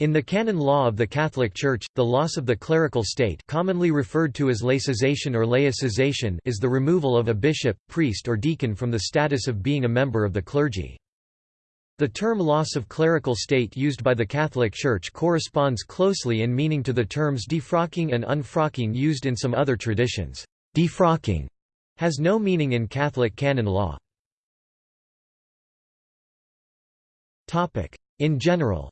In the canon law of the Catholic Church, the loss of the clerical state commonly referred to as laicization or laicization is the removal of a bishop, priest or deacon from the status of being a member of the clergy. The term loss of clerical state used by the Catholic Church corresponds closely in meaning to the terms defrocking and unfrocking used in some other traditions. Defrocking has no meaning in Catholic canon law. In general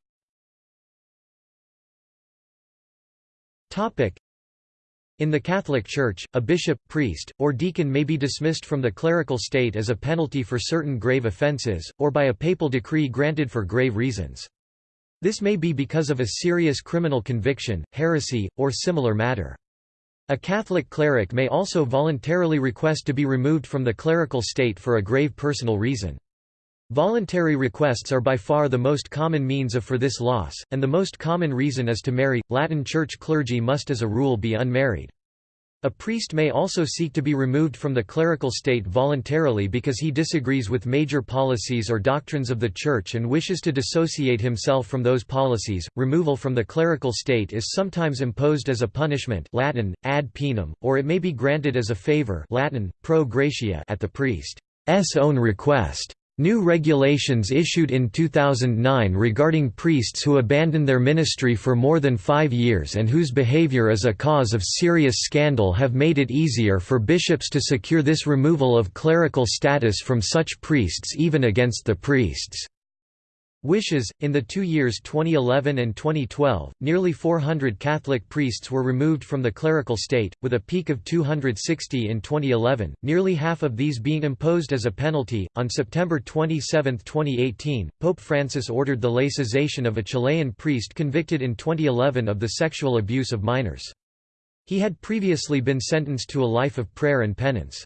In the Catholic Church, a bishop, priest, or deacon may be dismissed from the clerical state as a penalty for certain grave offences, or by a papal decree granted for grave reasons. This may be because of a serious criminal conviction, heresy, or similar matter. A Catholic cleric may also voluntarily request to be removed from the clerical state for a grave personal reason. Voluntary requests are by far the most common means of for this loss, and the most common reason is to marry. Latin Church clergy must as a rule be unmarried. A priest may also seek to be removed from the clerical state voluntarily because he disagrees with major policies or doctrines of the Church and wishes to dissociate himself from those policies. Removal from the clerical state is sometimes imposed as a punishment Latin, ad poenam, or it may be granted as a favor Latin, pro gratia at the priest's own request. New regulations issued in 2009 regarding priests who abandon their ministry for more than five years and whose behavior is a cause of serious scandal have made it easier for bishops to secure this removal of clerical status from such priests even against the priests' Wishes. In the two years 2011 and 2012, nearly 400 Catholic priests were removed from the clerical state, with a peak of 260 in 2011, nearly half of these being imposed as a penalty. On September 27, 2018, Pope Francis ordered the laicization of a Chilean priest convicted in 2011 of the sexual abuse of minors. He had previously been sentenced to a life of prayer and penance.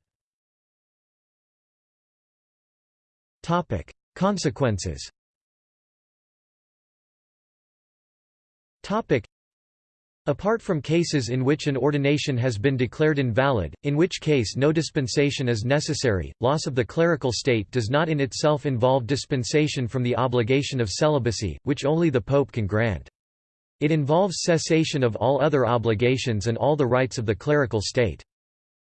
Consequences Apart from cases in which an ordination has been declared invalid, in which case no dispensation is necessary, loss of the clerical state does not in itself involve dispensation from the obligation of celibacy, which only the Pope can grant. It involves cessation of all other obligations and all the rights of the clerical state.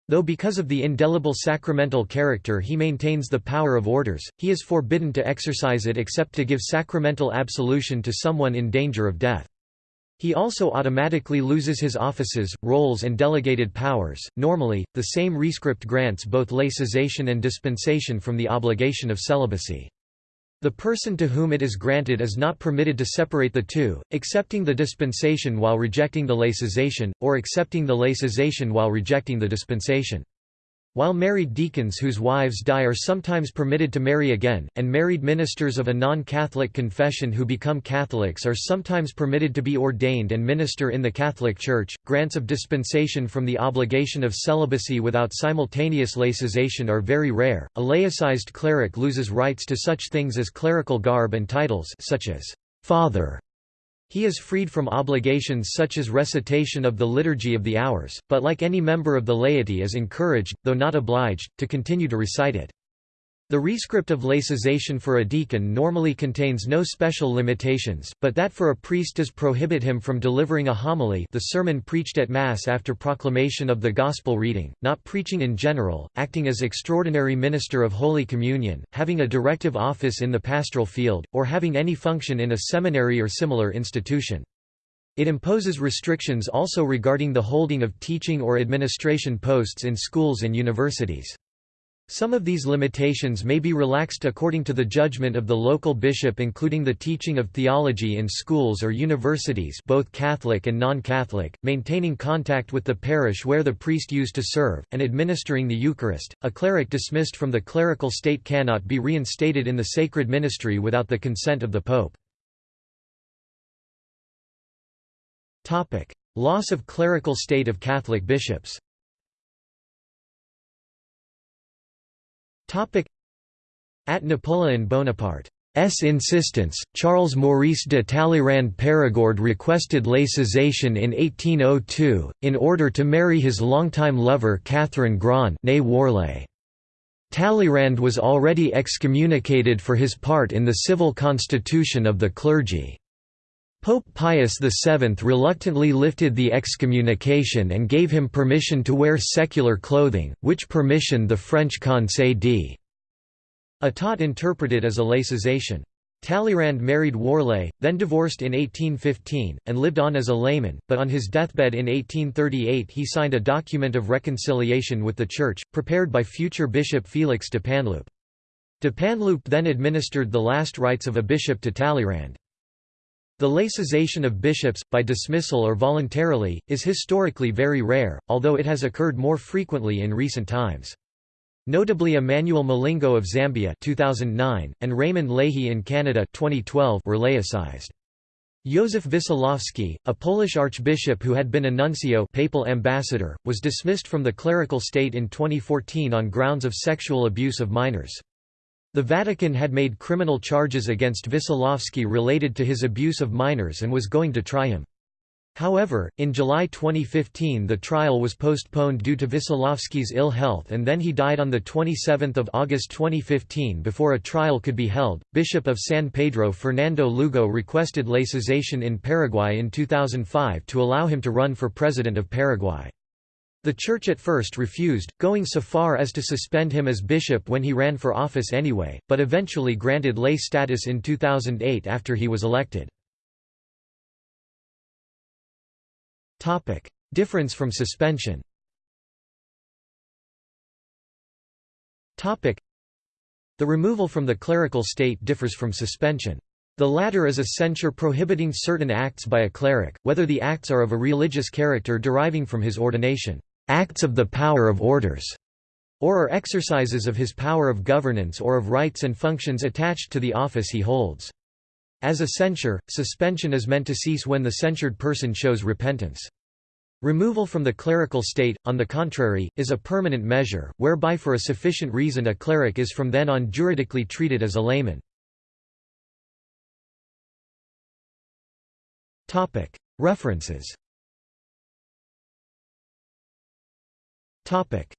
Though because of the indelible sacramental character he maintains the power of orders, he is forbidden to exercise it except to give sacramental absolution to someone in danger of death. He also automatically loses his offices, roles and delegated powers. Normally, the same rescript grants both laicization and dispensation from the obligation of celibacy. The person to whom it is granted is not permitted to separate the two, accepting the dispensation while rejecting the laicization, or accepting the laicization while rejecting the dispensation. While married deacons whose wives die are sometimes permitted to marry again, and married ministers of a non-Catholic confession who become Catholics are sometimes permitted to be ordained and minister in the Catholic Church, grants of dispensation from the obligation of celibacy without simultaneous laicization are very rare. A laicized cleric loses rights to such things as clerical garb and titles such as father he is freed from obligations such as recitation of the Liturgy of the Hours, but like any member of the laity is encouraged, though not obliged, to continue to recite it. The rescript of laicization for a deacon normally contains no special limitations, but that for a priest does prohibit him from delivering a homily the sermon preached at Mass after proclamation of the Gospel reading, not preaching in general, acting as extraordinary minister of Holy Communion, having a directive office in the pastoral field, or having any function in a seminary or similar institution. It imposes restrictions also regarding the holding of teaching or administration posts in schools and universities. Some of these limitations may be relaxed according to the judgment of the local bishop including the teaching of theology in schools or universities both Catholic and non-Catholic, maintaining contact with the parish where the priest used to serve, and administering the Eucharist. A cleric dismissed from the clerical state cannot be reinstated in the sacred ministry without the consent of the Pope. Loss of clerical state of Catholic bishops At Napoleon Bonaparte's insistence, Charles Maurice de Talleyrand Perigord requested laicization in 1802, in order to marry his longtime lover Catherine Grand Talleyrand was already excommunicated for his part in the civil constitution of the clergy. Pope Pius VII reluctantly lifted the excommunication and gave him permission to wear secular clothing, which permission the French Conseil d'État interpreted as a laicization. Talleyrand married Worlée, then divorced in 1815, and lived on as a layman, but on his deathbed in 1838 he signed a document of reconciliation with the Church, prepared by future Bishop Félix Dupanloup. De Panloup then administered the last rites of a bishop to Talleyrand. The laicization of bishops, by dismissal or voluntarily, is historically very rare, although it has occurred more frequently in recent times. Notably Emmanuel Milingo of Zambia 2009, and Raymond Lahey in Canada 2012 were laicized. Józef Wesołowski, a Polish archbishop who had been a nuncio papal ambassador, was dismissed from the clerical state in 2014 on grounds of sexual abuse of minors. The Vatican had made criminal charges against Wesołowski related to his abuse of minors and was going to try him. However, in July 2015 the trial was postponed due to Wesołowski's ill health and then he died on 27 August 2015 before a trial could be held. Bishop of San Pedro Fernando Lugo requested laicization in Paraguay in 2005 to allow him to run for president of Paraguay. The Church at first refused, going so far as to suspend him as bishop when he ran for office anyway, but eventually granted lay status in 2008 after he was elected. Topic: Difference from suspension Topic: The removal from the clerical state differs from suspension. The latter is a censure prohibiting certain acts by a cleric, whether the acts are of a religious character deriving from his ordination acts of the power of orders, or are exercises of his power of governance or of rights and functions attached to the office he holds. As a censure, suspension is meant to cease when the censured person shows repentance. Removal from the clerical state, on the contrary, is a permanent measure, whereby for a sufficient reason a cleric is from then on juridically treated as a layman. References Topic: